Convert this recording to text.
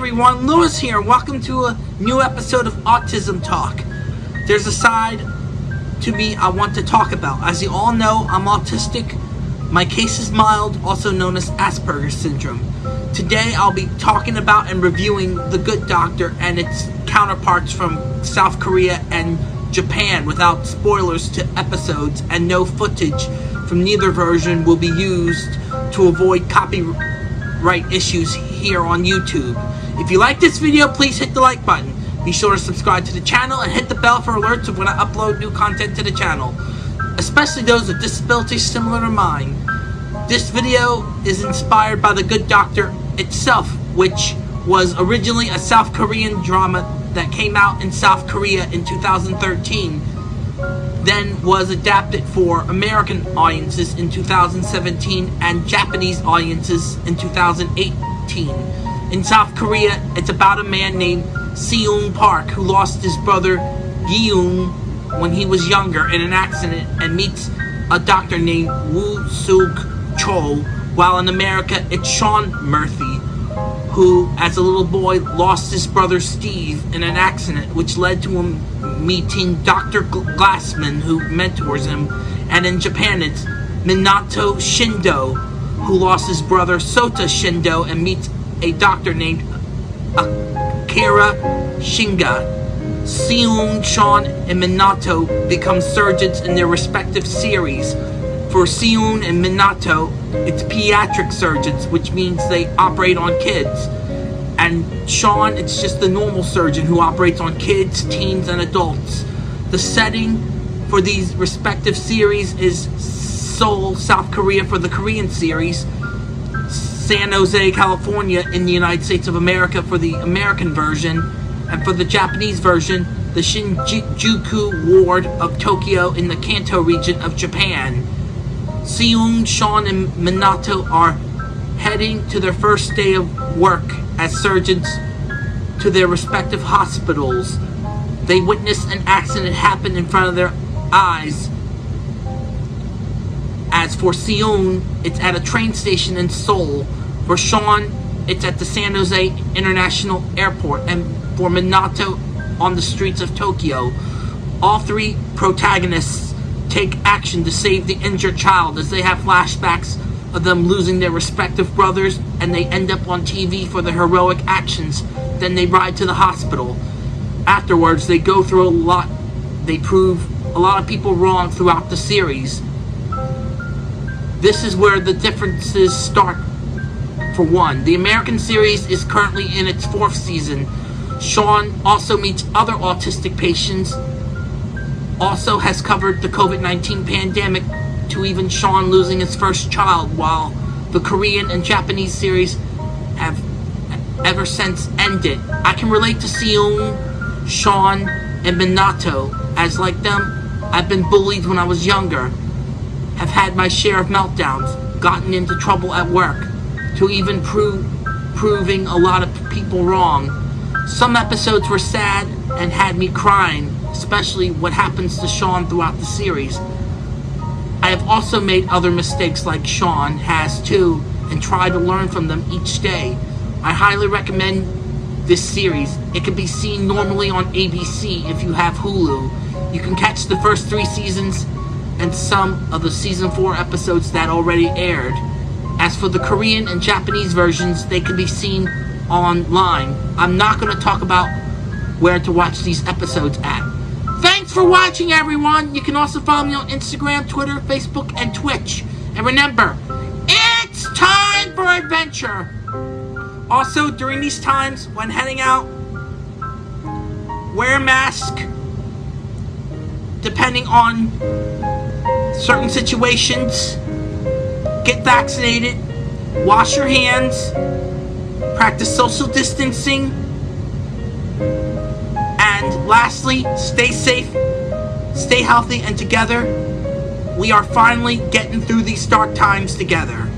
everyone, Lewis here. Welcome to a new episode of Autism Talk. There's a side to me I want to talk about. As you all know, I'm autistic. My case is mild, also known as Asperger's syndrome. Today I'll be talking about and reviewing The Good Doctor and its counterparts from South Korea and Japan without spoilers to episodes and no footage from neither version will be used to avoid copyright issues here on YouTube. If you like this video, please hit the like button. Be sure to subscribe to the channel and hit the bell for alerts of when I upload new content to the channel, especially those with disabilities similar to mine. This video is inspired by The Good Doctor itself, which was originally a South Korean drama that came out in South Korea in 2013, then was adapted for American audiences in 2017 and Japanese audiences in 2018. In South Korea, it's about a man named Seung Park who lost his brother Yeung when he was younger in an accident and meets a doctor named Woo Suk Cho, while in America it's Sean Murphy, who as a little boy lost his brother Steve in an accident which led to him meeting Dr. Glassman who mentors him, and in Japan it's Minato Shindo, who lost his brother Sota Shindo and meets a doctor named Akira Shinga. Seung, Sean, and Minato become surgeons in their respective series. For Seung and Minato, it's pediatric surgeons, which means they operate on kids. And Sean, it's just the normal surgeon who operates on kids, teens, and adults. The setting for these respective series is Seoul, South Korea for the Korean series, San Jose, California in the United States of America for the American version, and for the Japanese version, the Shinjuku ward of Tokyo in the Kanto region of Japan. Seung, Sean, and Minato are heading to their first day of work as surgeons to their respective hospitals. They witness an accident happen in front of their eyes as for Seung, it's at a train station in Seoul. For Sean, it's at the San Jose International Airport. And for Minato, on the streets of Tokyo. All three protagonists take action to save the injured child as they have flashbacks of them losing their respective brothers and they end up on TV for their heroic actions. Then they ride to the hospital. Afterwards, they go through a lot. They prove a lot of people wrong throughout the series. This is where the differences start. For one, the American series is currently in its fourth season. Sean also meets other autistic patients, also has covered the COVID-19 pandemic to even Sean losing his first child, while the Korean and Japanese series have ever since ended. I can relate to Seung, Sean, and Minato, as like them, I've been bullied when I was younger have had my share of meltdowns, gotten into trouble at work, to even prove proving a lot of people wrong. Some episodes were sad and had me crying, especially what happens to Sean throughout the series. I have also made other mistakes like Sean has too, and try to learn from them each day. I highly recommend this series. It can be seen normally on ABC if you have Hulu. You can catch the first three seasons and some of the season 4 episodes that already aired. As for the Korean and Japanese versions, they can be seen online. I'm not going to talk about where to watch these episodes at. Thanks for watching, everyone! You can also follow me on Instagram, Twitter, Facebook, and Twitch. And remember, it's time for adventure! Also, during these times, when heading out, wear a mask, depending on certain situations, get vaccinated, wash your hands, practice social distancing, and lastly, stay safe, stay healthy, and together, we are finally getting through these dark times together.